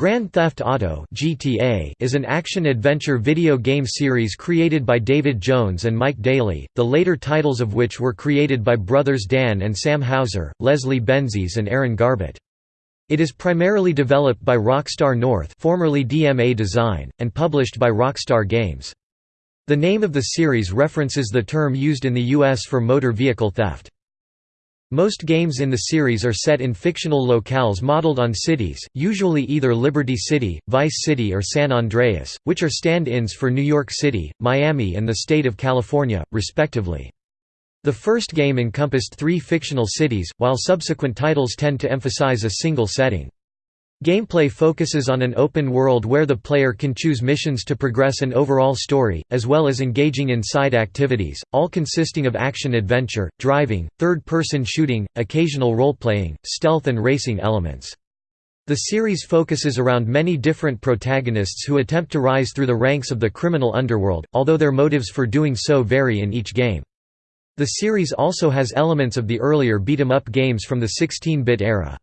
Grand Theft Auto (GTA) is an action-adventure video game series created by David Jones and Mike Dailly, the later titles of which were created by brothers Dan and Sam Houser, Leslie Benzies and Aaron Garbut. It is primarily developed by Rockstar North, formerly DMA Design, and published by Rockstar Games. The name of the series references the term used in the US for motor vehicle theft. Most games in the series are set in fictional locales modeled on cities, usually either Liberty City, Vice City or San Andreas, which are stand-ins for New York City, Miami and the state of California, respectively. The first game encompassed three fictional cities, while subsequent titles tend to emphasize a single setting. Gameplay focuses on an open world where the player can choose missions to progress an overall story, as well as engaging in side activities, all consisting of action-adventure, driving, third-person shooting, occasional role-playing, stealth and racing elements. The series focuses around many different protagonists who attempt to rise through the ranks of the criminal underworld, although their motives for doing so vary in each game. The series also has elements of the earlier beat-em-up games from the 16-bit era.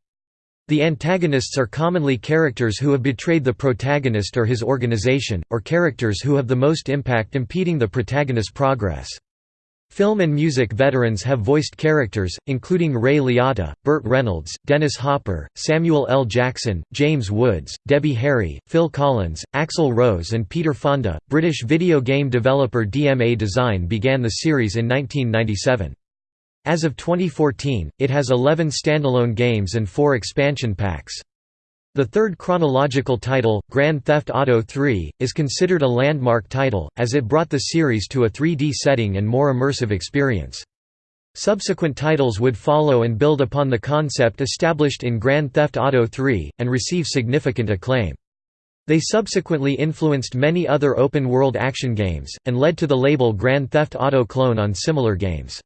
The antagonists are commonly characters who have betrayed the protagonist or his organization, or characters who have the most impact impeding the protagonist's progress. Film and music veterans have voiced characters, including Ray Liotta, Burt Reynolds, Dennis Hopper, Samuel L. Jackson, James Woods, Debbie Harry, Phil Collins, Axl Rose and Peter Fonda. British video game developer DMA Design began the series in 1997. As of 2014, it has 11 standalone games and 4 expansion packs. The third chronological title, Grand Theft Auto III, is considered a landmark title, as it brought the series to a 3D setting and more immersive experience. Subsequent titles would follow and build upon the concept established in Grand Theft Auto III, and receive significant acclaim. They subsequently influenced many other open-world action games, and led to the label Grand Theft Auto clone on similar games.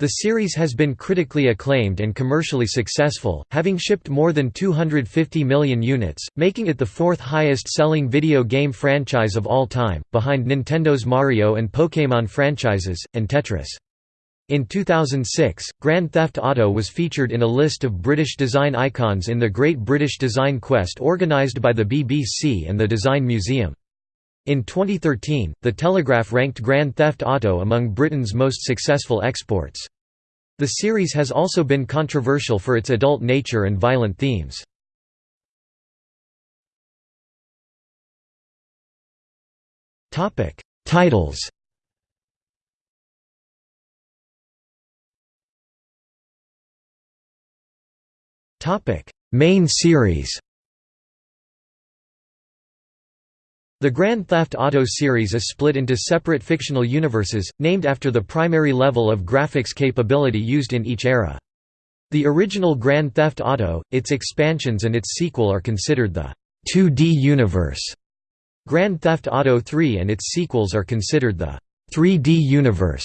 The series has been critically acclaimed and commercially successful, having shipped more than 250 million units, making it the fourth highest-selling video game franchise of all time, behind Nintendo's Mario and Pokémon franchises, and Tetris. In 2006, Grand Theft Auto was featured in a list of British design icons in the Great British Design Quest organised by the BBC and the Design Museum. In 2013, The Telegraph ranked Grand Theft Auto among Britain's most successful exports. The series has also been controversial for its adult nature and violent themes. Titles Main series The Grand Theft Auto series is split into separate fictional universes, named after the primary level of graphics capability used in each era. The original Grand Theft Auto, its expansions and its sequel are considered the 2D universe. Grand Theft Auto 3 and its sequels are considered the 3D universe.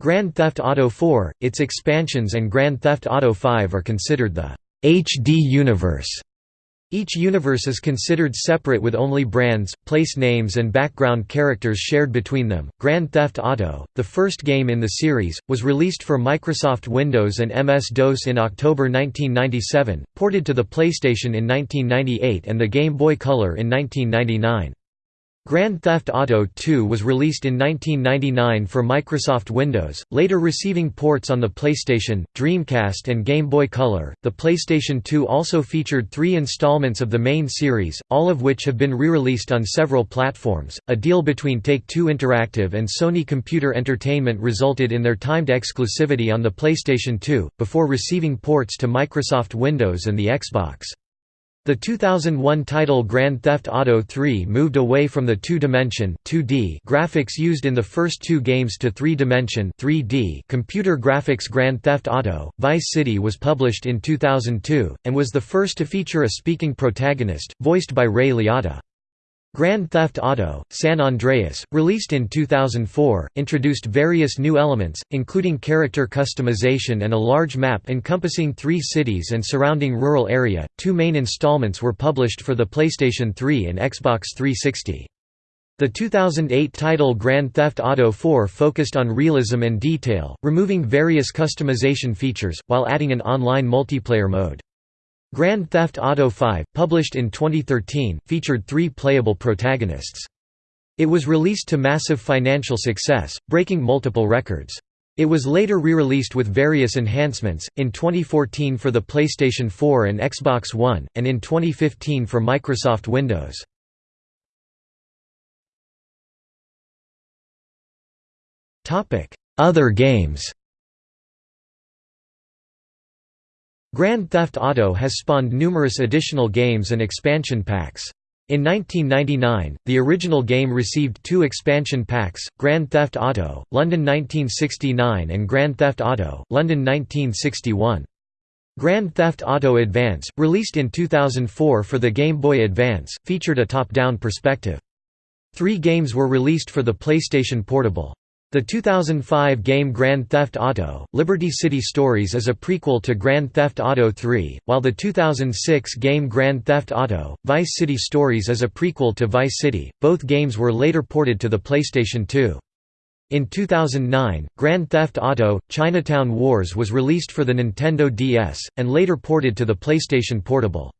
Grand Theft Auto 4, its expansions and Grand Theft Auto 5 are considered the HD universe. Each universe is considered separate with only brands, place names and background characters shared between them. Grand Theft Auto, the first game in the series, was released for Microsoft Windows and MS-DOS in October 1997, ported to the PlayStation in 1998 and the Game Boy Color in 1999. Grand Theft Auto II was released in 1999 for Microsoft Windows, later receiving ports on the PlayStation, Dreamcast, and Game Boy Color. The PlayStation 2 also featured three installments of the main series, all of which have been re released on several platforms. A deal between Take Two Interactive and Sony Computer Entertainment resulted in their timed exclusivity on the PlayStation 2, before receiving ports to Microsoft Windows and the Xbox. The 2001 title Grand Theft Auto 3 moved away from the two-dimension graphics used in the first two games to three-dimension computer graphics Grand Theft Auto, Vice City was published in 2002, and was the first to feature a speaking protagonist, voiced by Ray Liotta. Grand Theft Auto, San Andreas, released in 2004, introduced various new elements, including character customization and a large map encompassing three cities and surrounding rural area. Two main installments were published for the PlayStation 3 and Xbox 360. The 2008 title Grand Theft Auto 4 focused on realism and detail, removing various customization features, while adding an online multiplayer mode. Grand Theft Auto V, published in 2013, featured three playable protagonists. It was released to massive financial success, breaking multiple records. It was later re-released with various enhancements, in 2014 for the PlayStation 4 and Xbox One, and in 2015 for Microsoft Windows. Other games Grand Theft Auto has spawned numerous additional games and expansion packs. In 1999, the original game received two expansion packs, Grand Theft Auto, London 1969 and Grand Theft Auto, London 1961. Grand Theft Auto Advance, released in 2004 for the Game Boy Advance, featured a top-down perspective. Three games were released for the PlayStation Portable. The 2005 game Grand Theft Auto: Liberty City Stories is a prequel to Grand Theft Auto 3, while the 2006 game Grand Theft Auto: Vice City Stories is a prequel to Vice City. Both games were later ported to the PlayStation 2. In 2009, Grand Theft Auto: Chinatown Wars was released for the Nintendo DS and later ported to the PlayStation Portable.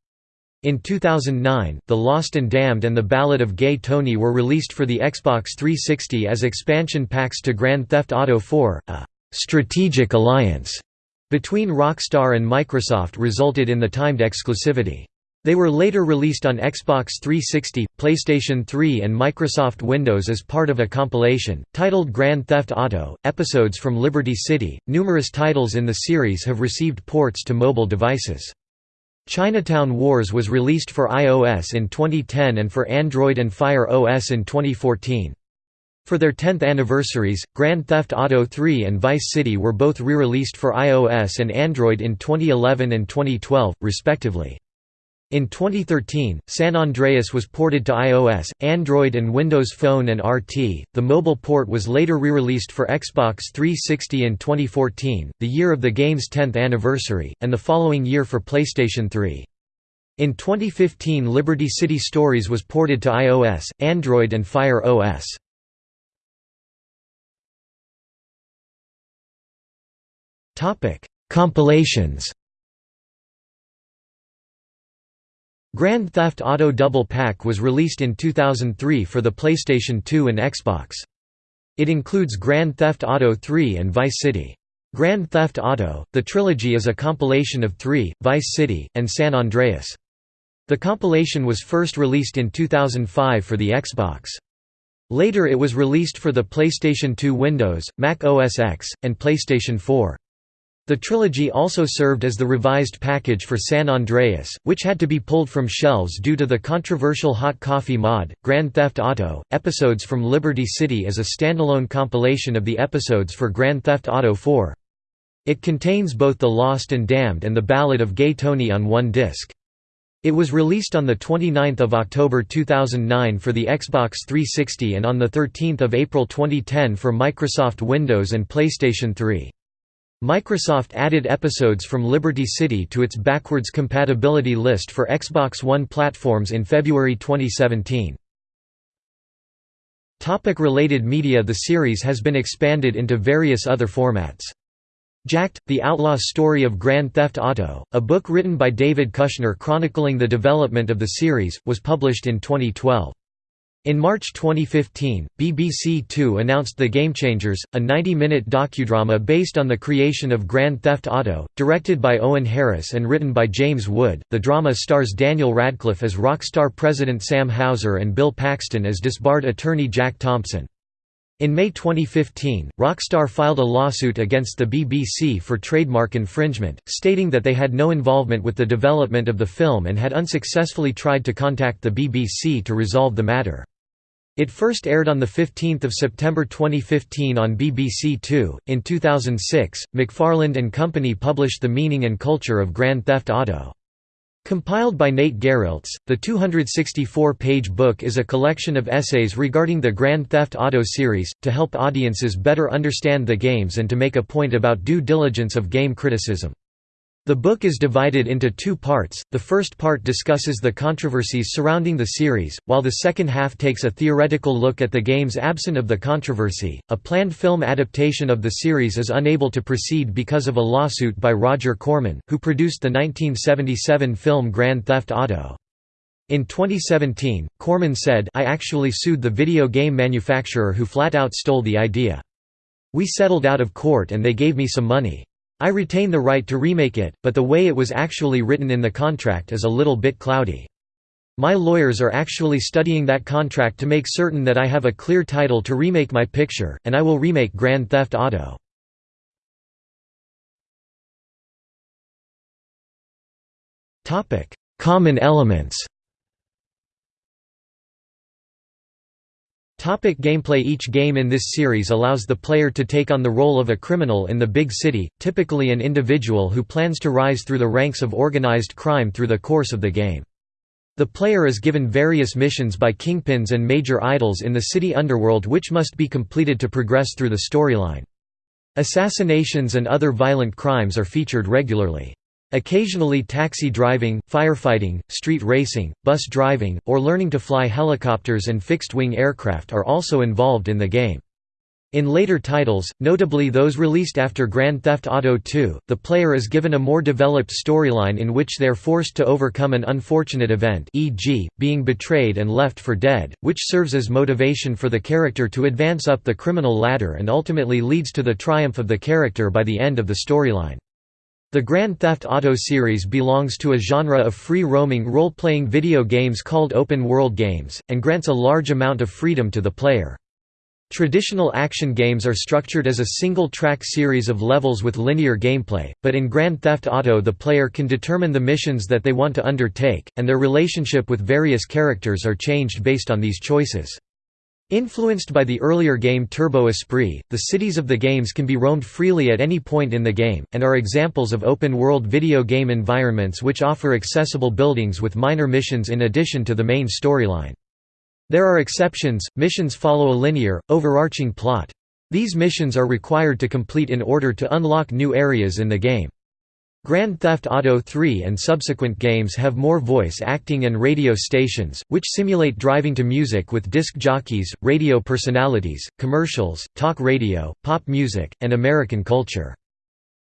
In 2009, The Lost and Damned and The Ballad of Gay Tony were released for the Xbox 360 as expansion packs to Grand Theft Auto 4. A «strategic alliance» between Rockstar and Microsoft resulted in the timed exclusivity. They were later released on Xbox 360, PlayStation 3 and Microsoft Windows as part of a compilation, titled Grand Theft Auto, Episodes from Liberty City. Numerous titles in the series have received ports to mobile devices. Chinatown Wars was released for iOS in 2010 and for Android and Fire OS in 2014. For their 10th anniversaries, Grand Theft Auto 3 and Vice City were both re-released for iOS and Android in 2011 and 2012, respectively. In 2013, San Andreas was ported to iOS, Android and Windows Phone and RT. The mobile port was later re-released for Xbox 360 in 2014, the year of the game's 10th anniversary, and the following year for PlayStation 3. In 2015 Liberty City Stories was ported to iOS, Android and Fire OS. Compilations Grand Theft Auto Double Pack was released in 2003 for the PlayStation 2 and Xbox. It includes Grand Theft Auto 3 and Vice City. Grand Theft Auto, the trilogy is a compilation of 3, Vice City, and San Andreas. The compilation was first released in 2005 for the Xbox. Later it was released for the PlayStation 2 Windows, Mac OS X, and PlayStation 4. The trilogy also served as the revised package for San Andreas, which had to be pulled from shelves due to the controversial Hot Coffee mod. Grand Theft Auto Episodes from Liberty City is a standalone compilation of the episodes for Grand Theft Auto 4. It contains both The Lost and Damned and The Ballad of Gay Tony on one disc. It was released on 29 October 2009 for the Xbox 360 and on 13 April 2010 for Microsoft Windows and PlayStation 3. Microsoft added episodes from Liberty City to its backwards compatibility list for Xbox One platforms in February 2017. Topic related media The series has been expanded into various other formats. Jacked, The Outlaw Story of Grand Theft Auto, a book written by David Kushner chronicling the development of the series, was published in 2012. In March 2015, BBC Two announced The Game Changers, a 90-minute docudrama based on the creation of Grand Theft Auto, directed by Owen Harris and written by James Wood. The drama stars Daniel Radcliffe as Rockstar president Sam Houser and Bill Paxton as disbarred attorney Jack Thompson. In May 2015, Rockstar filed a lawsuit against the BBC for trademark infringement, stating that they had no involvement with the development of the film and had unsuccessfully tried to contact the BBC to resolve the matter. It first aired on 15 September 2015 on BBC Two. In 2006, McFarland and Company published The Meaning and Culture of Grand Theft Auto. Compiled by Nate Garrelts, the 264-page book is a collection of essays regarding the Grand Theft Auto series, to help audiences better understand the games and to make a point about due diligence of game criticism. The book is divided into two parts, the first part discusses the controversies surrounding the series, while the second half takes a theoretical look at the games absent of the controversy. A planned film adaptation of the series is unable to proceed because of a lawsuit by Roger Corman, who produced the 1977 film Grand Theft Auto. In 2017, Corman said I actually sued the video game manufacturer who flat out stole the idea. We settled out of court and they gave me some money. I retain the right to remake it, but the way it was actually written in the contract is a little bit cloudy. My lawyers are actually studying that contract to make certain that I have a clear title to remake my picture, and I will remake Grand Theft Auto. Common elements Topic gameplay Each game in this series allows the player to take on the role of a criminal in the big city, typically an individual who plans to rise through the ranks of organized crime through the course of the game. The player is given various missions by kingpins and major idols in the city underworld which must be completed to progress through the storyline. Assassinations and other violent crimes are featured regularly. Occasionally taxi driving, firefighting, street racing, bus driving, or learning to fly helicopters and fixed-wing aircraft are also involved in the game. In later titles, notably those released after Grand Theft Auto II, the player is given a more developed storyline in which they are forced to overcome an unfortunate event e.g., being betrayed and left for dead, which serves as motivation for the character to advance up the criminal ladder and ultimately leads to the triumph of the character by the end of the storyline. The Grand Theft Auto series belongs to a genre of free-roaming role-playing video games called open-world games, and grants a large amount of freedom to the player. Traditional action games are structured as a single-track series of levels with linear gameplay, but in Grand Theft Auto the player can determine the missions that they want to undertake, and their relationship with various characters are changed based on these choices. Influenced by the earlier game Turbo Esprit, the cities of the games can be roamed freely at any point in the game, and are examples of open-world video game environments which offer accessible buildings with minor missions in addition to the main storyline. There are exceptions, missions follow a linear, overarching plot. These missions are required to complete in order to unlock new areas in the game. Grand Theft Auto 3 and subsequent games have more voice acting and radio stations, which simulate driving to music with disc jockeys, radio personalities, commercials, talk radio, pop music, and American culture.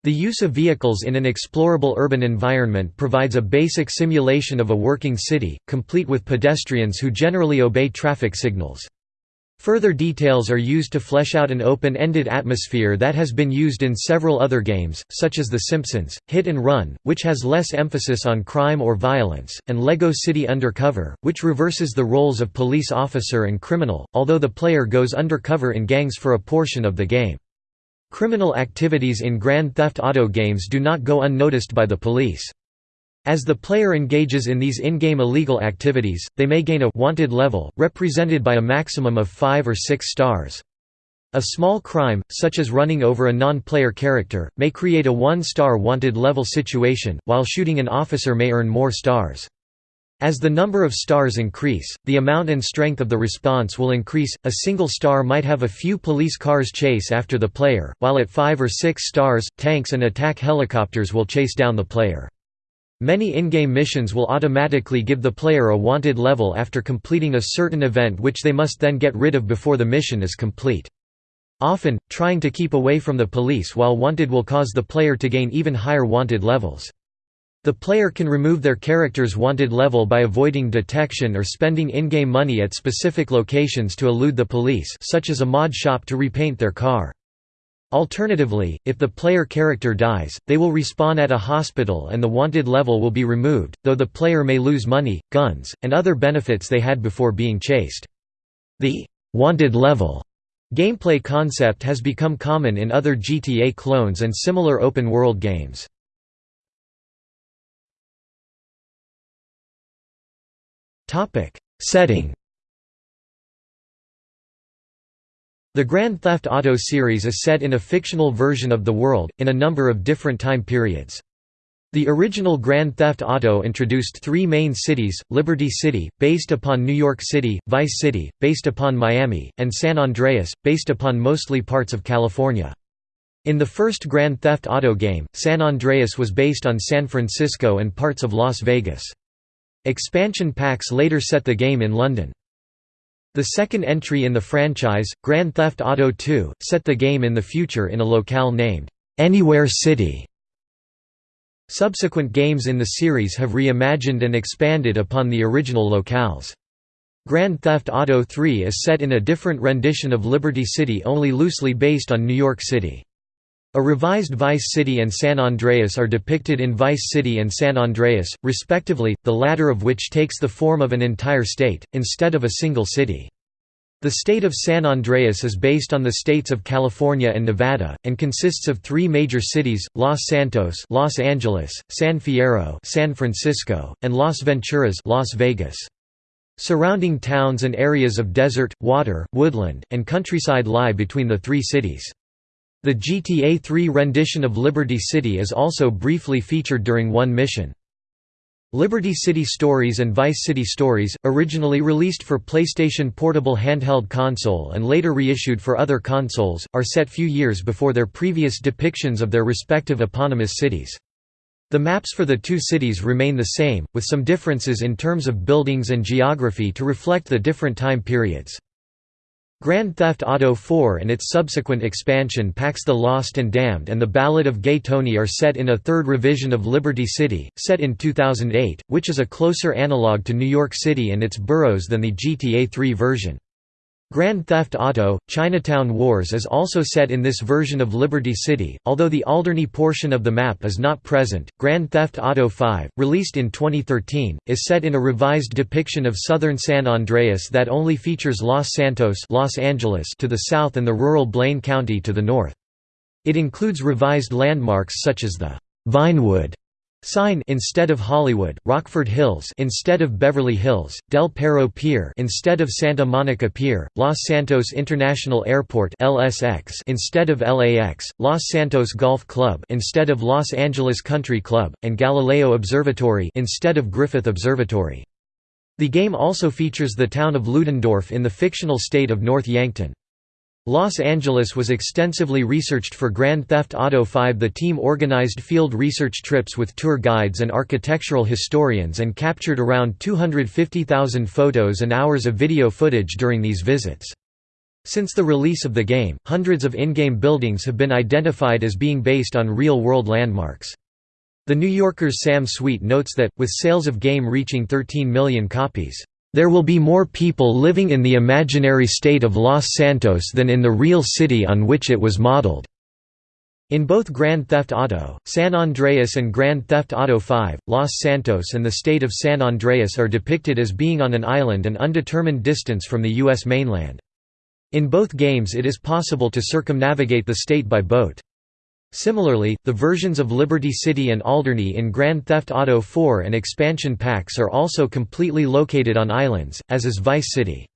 The use of vehicles in an explorable urban environment provides a basic simulation of a working city, complete with pedestrians who generally obey traffic signals. Further details are used to flesh out an open-ended atmosphere that has been used in several other games, such as The Simpsons, Hit and Run, which has less emphasis on crime or violence, and LEGO City Undercover, which reverses the roles of police officer and criminal, although the player goes undercover in gangs for a portion of the game. Criminal activities in Grand Theft Auto games do not go unnoticed by the police. As the player engages in these in-game illegal activities, they may gain a «wanted level», represented by a maximum of 5 or 6 stars. A small crime, such as running over a non-player character, may create a one-star wanted level situation, while shooting an officer may earn more stars. As the number of stars increase, the amount and strength of the response will increase. A single star might have a few police cars chase after the player, while at 5 or 6 stars, tanks and attack helicopters will chase down the player. Many in-game missions will automatically give the player a wanted level after completing a certain event which they must then get rid of before the mission is complete. Often, trying to keep away from the police while wanted will cause the player to gain even higher wanted levels. The player can remove their character's wanted level by avoiding detection or spending in-game money at specific locations to elude the police such as a mod shop to repaint their car. Alternatively, if the player character dies, they will respawn at a hospital and the wanted level will be removed, though the player may lose money, guns, and other benefits they had before being chased. The «wanted level» gameplay concept has become common in other GTA clones and similar open-world games. Setting The Grand Theft Auto series is set in a fictional version of the world, in a number of different time periods. The original Grand Theft Auto introduced three main cities, Liberty City, based upon New York City, Vice City, based upon Miami, and San Andreas, based upon mostly parts of California. In the first Grand Theft Auto game, San Andreas was based on San Francisco and parts of Las Vegas. Expansion packs later set the game in London. The second entry in the franchise, Grand Theft Auto II, set the game in the future in a locale named, "'Anywhere City". Subsequent games in the series have reimagined and expanded upon the original locales. Grand Theft Auto 3 is set in a different rendition of Liberty City only loosely based on New York City. A revised Vice City and San Andreas are depicted in Vice City and San Andreas, respectively, the latter of which takes the form of an entire state, instead of a single city. The state of San Andreas is based on the states of California and Nevada, and consists of three major cities, Los Santos Los Angeles, San Fierro San Francisco, and Las Venturas Las Vegas. Surrounding towns and areas of desert, water, woodland, and countryside lie between the three cities. The GTA 3 rendition of Liberty City is also briefly featured during one mission. Liberty City Stories and Vice City Stories, originally released for PlayStation Portable handheld console and later reissued for other consoles, are set few years before their previous depictions of their respective eponymous cities. The maps for the two cities remain the same, with some differences in terms of buildings and geography to reflect the different time periods. Grand Theft Auto 4 and its subsequent expansion packs The Lost and Damned and The Ballad of Gay Tony are set in a third revision of Liberty City, set in 2008, which is a closer analog to New York City and its boroughs than the GTA 3 version. Grand Theft Auto, Chinatown Wars is also set in this version of Liberty City, although the Alderney portion of the map is not present. Grand Theft Auto 5, released in 2013, is set in a revised depiction of southern San Andreas that only features Los Santos Los Angeles to the south and the rural Blaine County to the north. It includes revised landmarks such as the Vinewood Sign instead of Hollywood, Rockford Hills instead of Beverly Hills, Del Perro Pier instead of Santa Monica Pier, Los Santos International Airport (LSX) instead of LAX, Los Santos Golf Club instead of Los Angeles Country Club, and Galileo Observatory instead of Griffith Observatory. The game also features the town of Ludendorff in the fictional state of North Yankton. Los Angeles was extensively researched for Grand Theft Auto V. The team organized field research trips with tour guides and architectural historians and captured around 250,000 photos and hours of video footage during these visits. Since the release of the game, hundreds of in-game buildings have been identified as being based on real-world landmarks. The New Yorker's Sam Sweet notes that, with sales of game reaching 13 million copies, there will be more people living in the imaginary state of Los Santos than in the real city on which it was modeled. In both Grand Theft Auto, San Andreas and Grand Theft Auto V, Los Santos and the state of San Andreas are depicted as being on an island an undetermined distance from the U.S. mainland. In both games it is possible to circumnavigate the state by boat. Similarly, the versions of Liberty City and Alderney in Grand Theft Auto 4 and expansion packs are also completely located on islands, as is Vice City.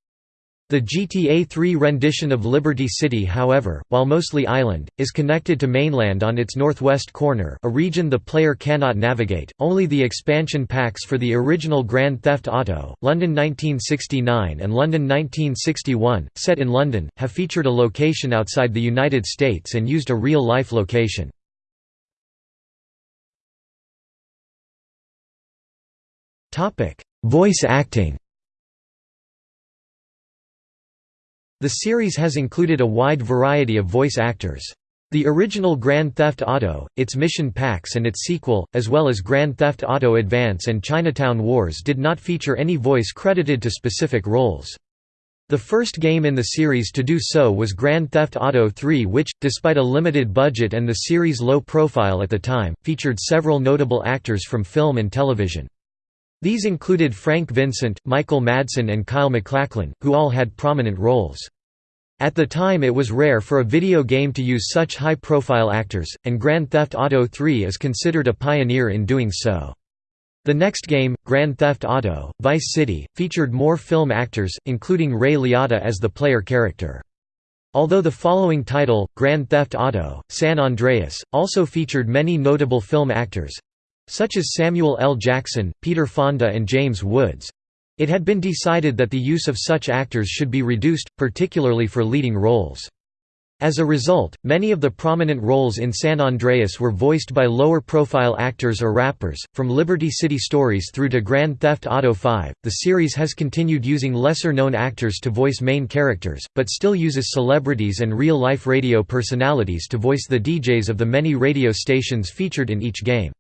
The GTA 3 rendition of Liberty City however, while mostly island, is connected to mainland on its northwest corner a region the player cannot navigate. Only the expansion packs for the original Grand Theft Auto, London 1969 and London 1961, set in London, have featured a location outside the United States and used a real-life location. Voice acting The series has included a wide variety of voice actors. The original Grand Theft Auto, its mission packs and its sequel, as well as Grand Theft Auto Advance and Chinatown Wars did not feature any voice credited to specific roles. The first game in the series to do so was Grand Theft Auto 3 which, despite a limited budget and the series' low profile at the time, featured several notable actors from film and television. These included Frank Vincent, Michael Madsen and Kyle MacLachlan, who all had prominent roles. At the time it was rare for a video game to use such high-profile actors, and Grand Theft Auto 3 is considered a pioneer in doing so. The next game, Grand Theft Auto, Vice City, featured more film actors, including Ray Liotta as the player character. Although the following title, Grand Theft Auto, San Andreas, also featured many notable film actors—such as Samuel L. Jackson, Peter Fonda and James Woods, it had been decided that the use of such actors should be reduced, particularly for leading roles. As a result, many of the prominent roles in San Andreas were voiced by lower-profile actors or rappers. From Liberty City Stories through to Grand Theft Auto V, the series has continued using lesser-known actors to voice main characters, but still uses celebrities and real-life radio personalities to voice the DJs of the many radio stations featured in each game.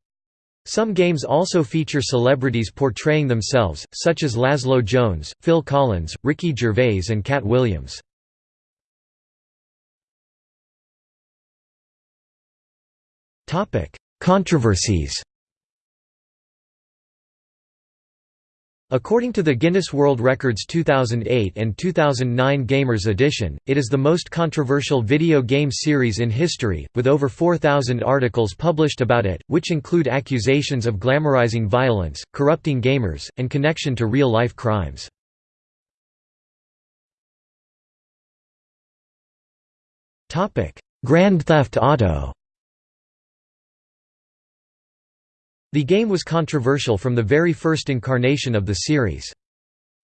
Some games also feature celebrities portraying themselves, such as Lazlow Jones, Phil Collins, Ricky Gervais and Katt Williams. Controversies According to the Guinness World Records 2008 and 2009 Gamers Edition, it is the most controversial video game series in history, with over 4,000 articles published about it, which include accusations of glamorizing violence, corrupting gamers, and connection to real-life crimes. Grand Theft Auto The game was controversial from the very first incarnation of the series.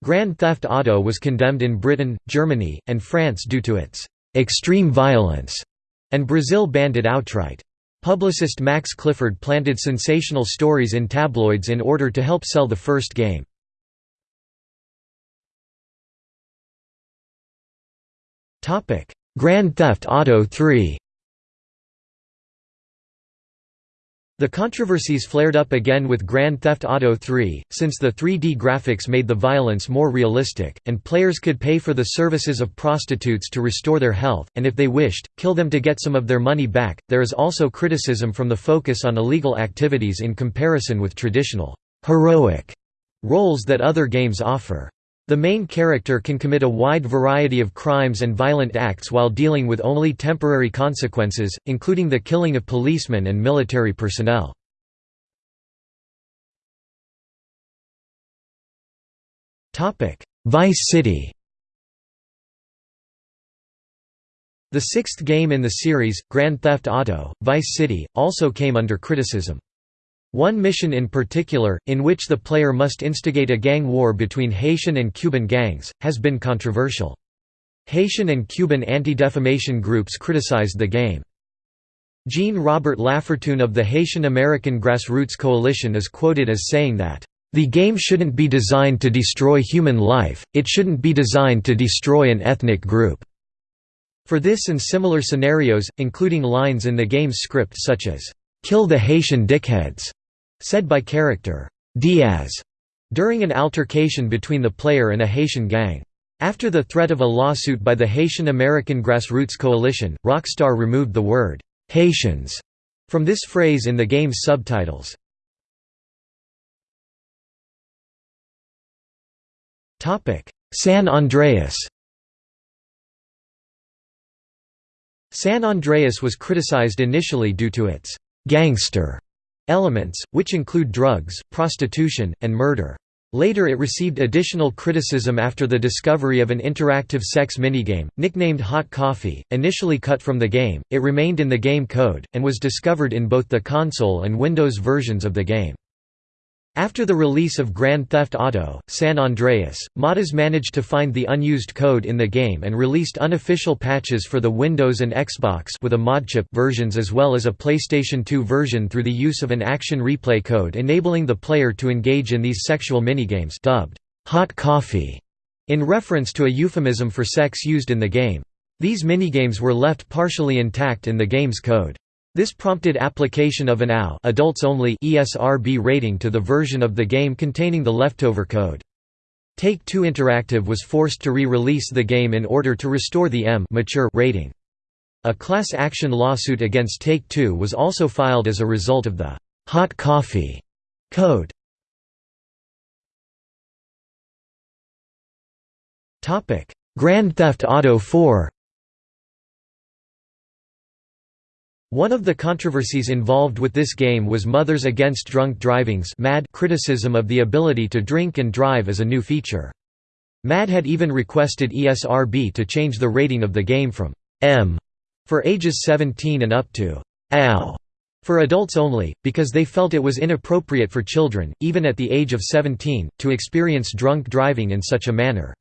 Grand Theft Auto was condemned in Britain, Germany, and France due to its extreme violence, and Brazil banned it outright. Publicist Max Clifford planted sensational stories in tabloids in order to help sell the first game. Grand Theft Auto 3 The controversies flared up again with Grand Theft Auto 3, since the 3D graphics made the violence more realistic, and players could pay for the services of prostitutes to restore their health, and if they wished, kill them to get some of their money back. There is also criticism from the focus on illegal activities in comparison with traditional, heroic roles that other games offer. The main character can commit a wide variety of crimes and violent acts while dealing with only temporary consequences, including the killing of policemen and military personnel. Vice City The sixth game in the series, Grand Theft Auto, Vice City, also came under criticism. One mission in particular, in which the player must instigate a gang war between Haitian and Cuban gangs, has been controversial. Haitian and Cuban anti-defamation groups criticized the game. Jean-Robert Lafortune of the Haitian American Grassroots Coalition is quoted as saying that, "...the game shouldn't be designed to destroy human life, it shouldn't be designed to destroy an ethnic group." For this and similar scenarios, including lines in the game's script such as, "...kill the Haitian dickheads," said by character Diaz during an altercation between the player and a Haitian gang. After the threat of a lawsuit by the Haitian American Grassroots Coalition, Rockstar removed the word Haitians from this phrase in the game's subtitles. San Andreas San Andreas was criticized initially due to its gangster elements, which include drugs, prostitution, and murder. Later it received additional criticism after the discovery of an interactive sex minigame, nicknamed Hot Coffee, initially cut from the game, it remained in the game code, and was discovered in both the console and Windows versions of the game. After the release of Grand Theft Auto, San Andreas, modders managed to find the unused code in the game and released unofficial patches for the Windows and Xbox with a modchip versions as well as a PlayStation 2 version through the use of an action replay code enabling the player to engage in these sexual minigames dubbed hot coffee in reference to a euphemism for sex used in the game. These minigames were left partially intact in the game's code. This prompted application of an AO adults only ESRB rating to the version of the game containing the leftover code. Take-Two Interactive was forced to re-release the game in order to restore the M mature rating. A class action lawsuit against Take-Two was also filed as a result of the «hot coffee» code. Grand Theft Auto 4 One of the controversies involved with this game was Mothers Against Drunk Driving's MAD criticism of the ability to drink and drive as a new feature. MAD had even requested ESRB to change the rating of the game from M for ages 17 and up to AL for adults only, because they felt it was inappropriate for children, even at the age of 17, to experience drunk driving in such a manner.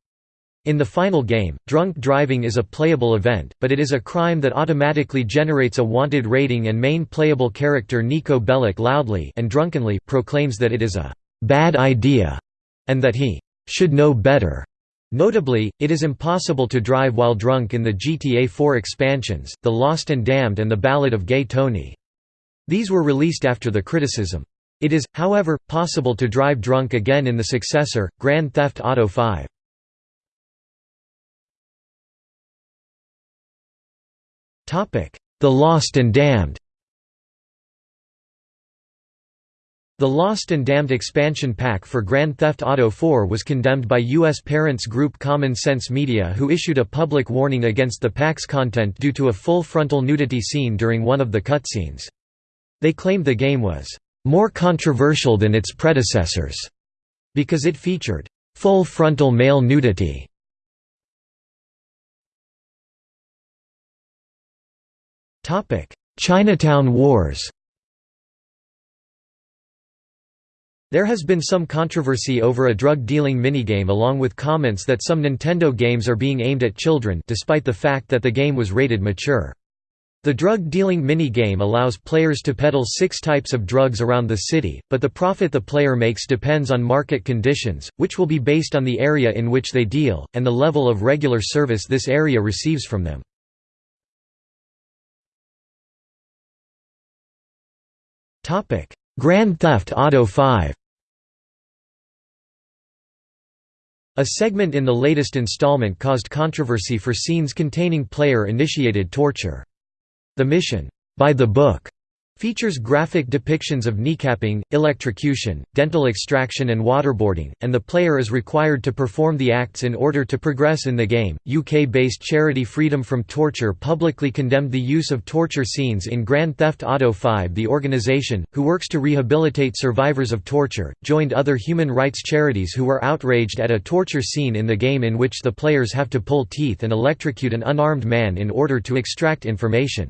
In the final game, drunk driving is a playable event, but it is a crime that automatically generates a wanted rating and main playable character Niko Bellic loudly and drunkenly proclaims that it is a «bad idea» and that he «should know better». Notably, it is impossible to drive while drunk in the GTA 4 expansions, The Lost and Damned and The Ballad of Gay Tony. These were released after the criticism. It is, however, possible to drive drunk again in the successor, Grand Theft Auto 5. The Lost and Damned The Lost and Damned expansion pack for Grand Theft Auto 4 was condemned by U.S. parents group Common Sense Media who issued a public warning against the pack's content due to a full frontal nudity scene during one of the cutscenes. They claimed the game was «more controversial than its predecessors» because it featured «full frontal male nudity». Chinatown Wars There has been some controversy over a drug-dealing minigame along with comments that some Nintendo games are being aimed at children despite the fact that the game was rated mature. The drug-dealing minigame allows players to peddle six types of drugs around the city, but the profit the player makes depends on market conditions, which will be based on the area in which they deal, and the level of regular service this area receives from them. Grand Theft Auto 5 A segment in the latest installment caused controversy for scenes containing player-initiated torture. The mission, by the book, Features graphic depictions of kneecapping, electrocution, dental extraction, and waterboarding, and the player is required to perform the acts in order to progress in the game. UK based charity Freedom from Torture publicly condemned the use of torture scenes in Grand Theft Auto V. The organisation, who works to rehabilitate survivors of torture, joined other human rights charities who were outraged at a torture scene in the game in which the players have to pull teeth and electrocute an unarmed man in order to extract information.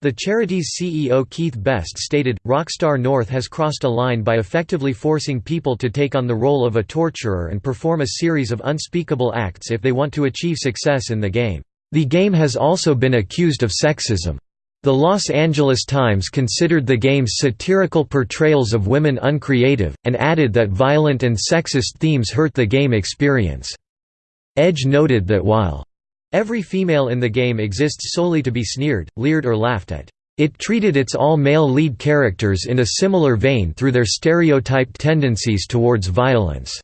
The charity's CEO Keith Best stated, Rockstar North has crossed a line by effectively forcing people to take on the role of a torturer and perform a series of unspeakable acts if they want to achieve success in the game. The game has also been accused of sexism. The Los Angeles Times considered the game's satirical portrayals of women uncreative, and added that violent and sexist themes hurt the game experience. Edge noted that while Every female in the game exists solely to be sneered, leered or laughed at. It treated its all-male lead characters in a similar vein through their stereotyped tendencies towards violence.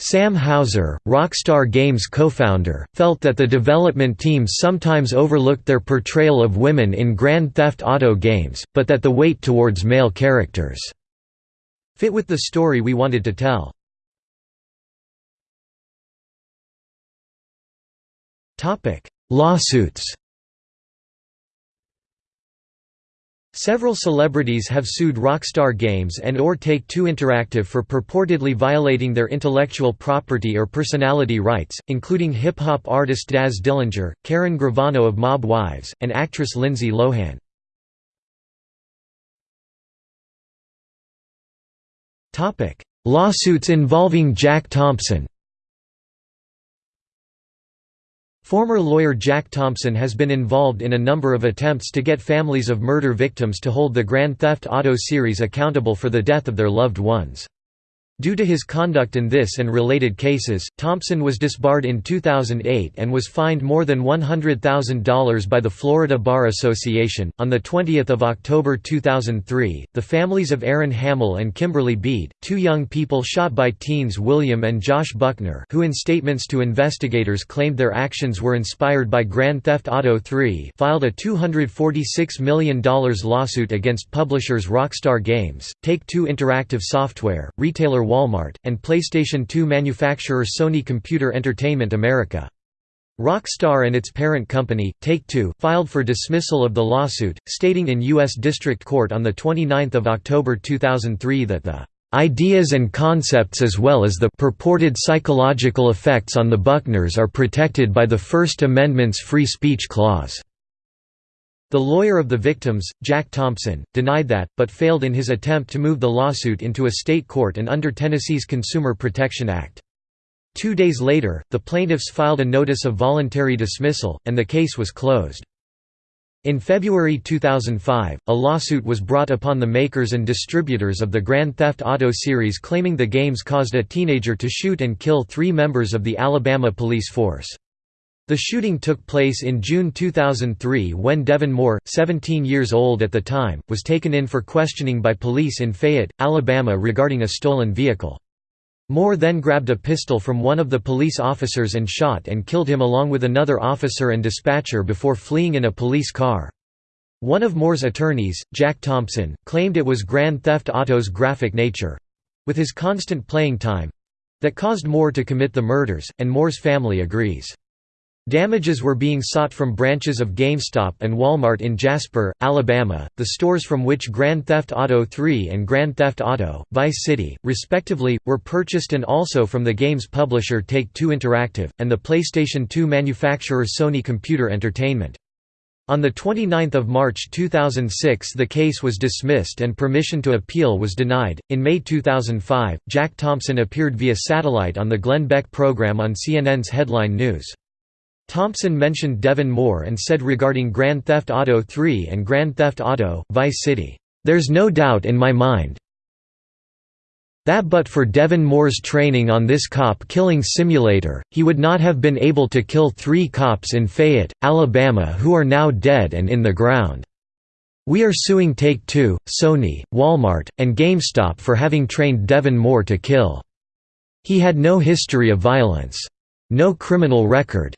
Sam Houser, Rockstar Games co-founder, felt that the development teams sometimes overlooked their portrayal of women in Grand Theft Auto games, but that the weight towards male characters fit with the story we wanted to tell. Lawsuits Several celebrities have sued Rockstar Games and or Take-Two Interactive for purportedly violating their intellectual property or personality rights, including hip-hop artist Daz Dillinger, Karen Gravano of Mob Wives, and actress Lindsay Lohan. Lawsuits involving Jack Thompson Former lawyer Jack Thompson has been involved in a number of attempts to get families of murder victims to hold the Grand Theft Auto series accountable for the death of their loved ones. Due to his conduct in this and related cases, Thompson was disbarred in 2008 and was fined more than $100,000 by the Florida Bar Association. On the 20th of October 2003, the families of Aaron Hamel and Kimberly Bede, two young people shot by teens William and Josh Buckner, who in statements to investigators claimed their actions were inspired by Grand Theft Auto 3, filed a $246 million lawsuit against publishers Rockstar Games, Take-Two Interactive Software, retailer Walmart, and PlayStation 2 manufacturer Sony Computer Entertainment America. Rockstar and its parent company, Take-Two, filed for dismissal of the lawsuit, stating in U.S. District Court on 29 October 2003 that the "...ideas and concepts as well as the purported psychological effects on the Buckners are protected by the First Amendment's free speech clause." The lawyer of the victims, Jack Thompson, denied that, but failed in his attempt to move the lawsuit into a state court and under Tennessee's Consumer Protection Act. Two days later, the plaintiffs filed a notice of voluntary dismissal, and the case was closed. In February 2005, a lawsuit was brought upon the makers and distributors of the Grand Theft Auto series claiming the games caused a teenager to shoot and kill three members of the Alabama police force. The shooting took place in June 2003 when Devin Moore, 17 years old at the time, was taken in for questioning by police in Fayette, Alabama regarding a stolen vehicle. Moore then grabbed a pistol from one of the police officers and shot and killed him along with another officer and dispatcher before fleeing in a police car. One of Moore's attorneys, Jack Thompson, claimed it was Grand Theft Auto's graphic nature—with his constant playing time—that caused Moore to commit the murders, and Moore's family agrees. Damages were being sought from branches of GameStop and Walmart in Jasper, Alabama, the stores from which Grand Theft Auto 3 and Grand Theft Auto, Vice City, respectively, were purchased and also from the game's publisher Take-Two Interactive, and the PlayStation 2 manufacturer Sony Computer Entertainment. On 29 March 2006 the case was dismissed and permission to appeal was denied. In May 2005, Jack Thompson appeared via satellite on the Glenn Beck program on CNN's Headline News. Thompson mentioned Devin Moore and said regarding Grand Theft Auto 3 and Grand Theft Auto, Vice City, "...there's no doubt in my mind that but for Devin Moore's training on this cop-killing simulator, he would not have been able to kill three cops in Fayette, Alabama who are now dead and in the ground. We are suing Take-Two, Sony, Walmart, and GameStop for having trained Devin Moore to kill. He had no history of violence. No criminal record.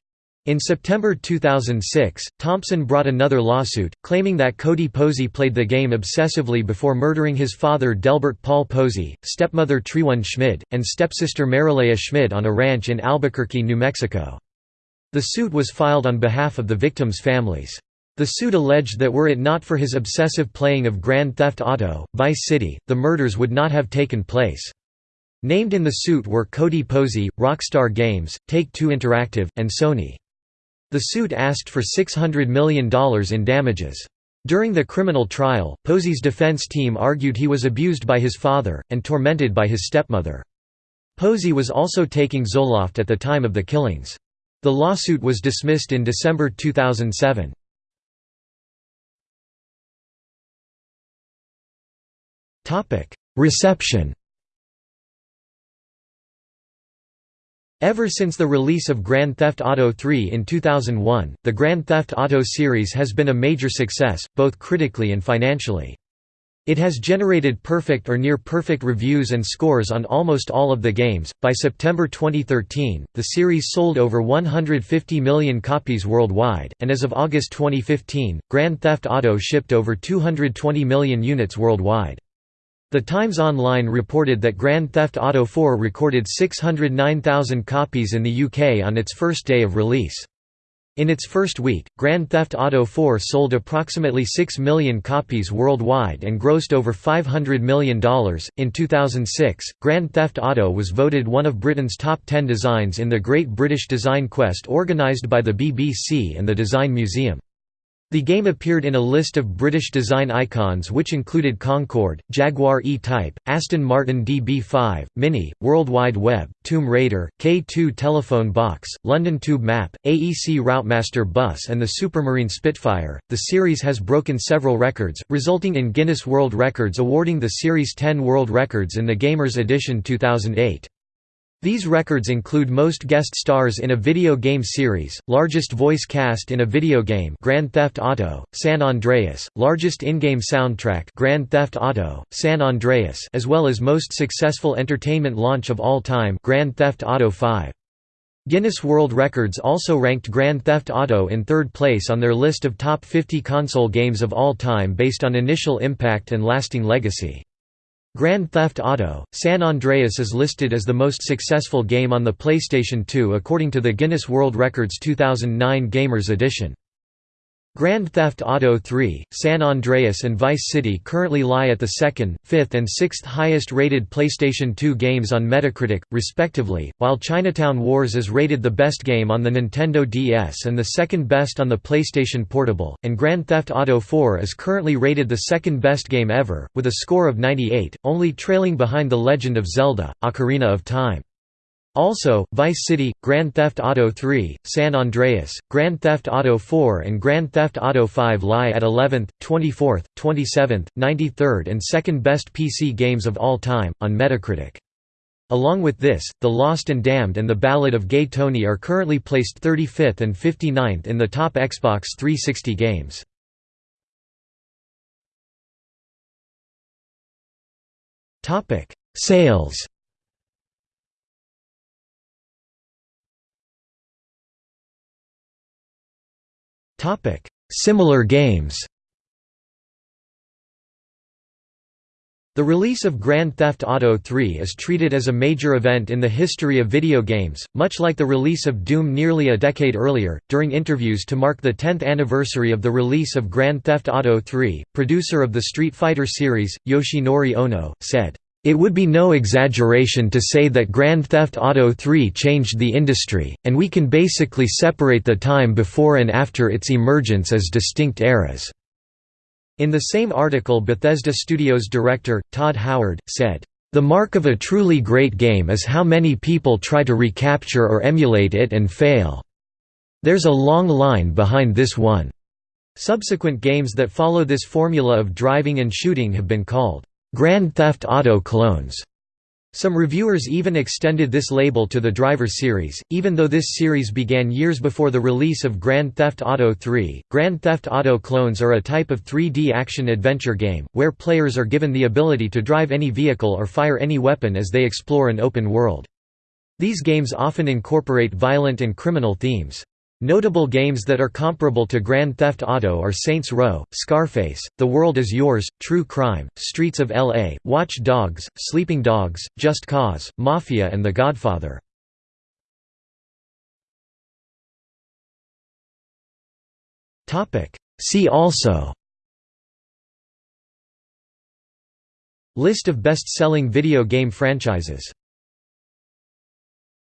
In September 2006, Thompson brought another lawsuit, claiming that Cody Posey played the game obsessively before murdering his father Delbert Paul Posey, stepmother Tryone Schmid, and stepsister Marilea Schmid on a ranch in Albuquerque, New Mexico. The suit was filed on behalf of the victims' families. The suit alleged that were it not for his obsessive playing of Grand Theft Auto, Vice City, the murders would not have taken place. Named in the suit were Cody Posey, Rockstar Games, Take-Two Interactive, and Sony. The suit asked for $600 million in damages. During the criminal trial, Posey's defense team argued he was abused by his father, and tormented by his stepmother. Posey was also taking Zoloft at the time of the killings. The lawsuit was dismissed in December 2007. Reception Ever since the release of Grand Theft Auto 3 in 2001, the Grand Theft Auto series has been a major success, both critically and financially. It has generated perfect or near perfect reviews and scores on almost all of the games. By September 2013, the series sold over 150 million copies worldwide, and as of August 2015, Grand Theft Auto shipped over 220 million units worldwide. The Times Online reported that Grand Theft Auto 4 recorded 609,000 copies in the UK on its first day of release. In its first week, Grand Theft Auto 4 sold approximately 6 million copies worldwide and grossed over $500 million. In 2006, Grand Theft Auto was voted one of Britain's top 10 designs in the Great British Design Quest organised by the BBC and the Design Museum. The game appeared in a list of British design icons which included Concorde, Jaguar E-Type, Aston Martin DB5, Mini, World Wide Web, Tomb Raider, K2 telephone box, London Tube Map, AEC Routemaster bus and the Supermarine Spitfire. The series has broken several records, resulting in Guinness World Records awarding the series 10 world records in the Gamers Edition 2008. These records include most guest stars in a video game series, largest voice cast in a video game Grand Theft Auto, San Andreas, largest in-game soundtrack Grand Theft Auto, San Andreas as well as most successful entertainment launch of all time Grand Theft Auto 5. Guinness World Records also ranked Grand Theft Auto in third place on their list of top 50 console games of all time based on initial impact and lasting legacy. Grand Theft Auto, San Andreas is listed as the most successful game on the PlayStation 2 according to the Guinness World Records 2009 Gamers Edition. Grand Theft Auto 3, San Andreas and Vice City currently lie at the second, fifth and sixth highest rated PlayStation 2 games on Metacritic, respectively, while Chinatown Wars is rated the best game on the Nintendo DS and the second best on the PlayStation Portable, and Grand Theft Auto 4 is currently rated the second best game ever, with a score of 98, only trailing behind The Legend of Zelda, Ocarina of Time. Also, Vice City, Grand Theft Auto 3, San Andreas, Grand Theft Auto 4 and Grand Theft Auto 5 lie at 11th, 24th, 27th, 93rd and 2nd best PC games of all time, on Metacritic. Along with this, The Lost and Damned and The Ballad of Gay Tony are currently placed 35th and 59th in the top Xbox 360 games. Sales Similar games The release of Grand Theft Auto 3 is treated as a major event in the history of video games, much like the release of Doom nearly a decade earlier. During interviews to mark the 10th anniversary of the release of Grand Theft Auto 3, producer of the Street Fighter series, Yoshinori Ono, said, it would be no exaggeration to say that Grand Theft Auto 3 changed the industry, and we can basically separate the time before and after its emergence as distinct eras. In the same article Bethesda Studios director, Todd Howard, said, "...the mark of a truly great game is how many people try to recapture or emulate it and fail. There's a long line behind this one." Subsequent games that follow this formula of driving and shooting have been called, "...Grand Theft Auto clones." Some reviewers even extended this label to the Driver series, even though this series began years before the release of Grand Theft Auto 3. Grand Theft Auto clones are a type of 3D action-adventure game, where players are given the ability to drive any vehicle or fire any weapon as they explore an open world. These games often incorporate violent and criminal themes. Notable games that are comparable to Grand Theft Auto are Saints Row, Scarface, The World Is Yours, True Crime, Streets of L.A., Watch Dogs, Sleeping Dogs, Just Cause, Mafia and The Godfather. See also List of best-selling video game franchises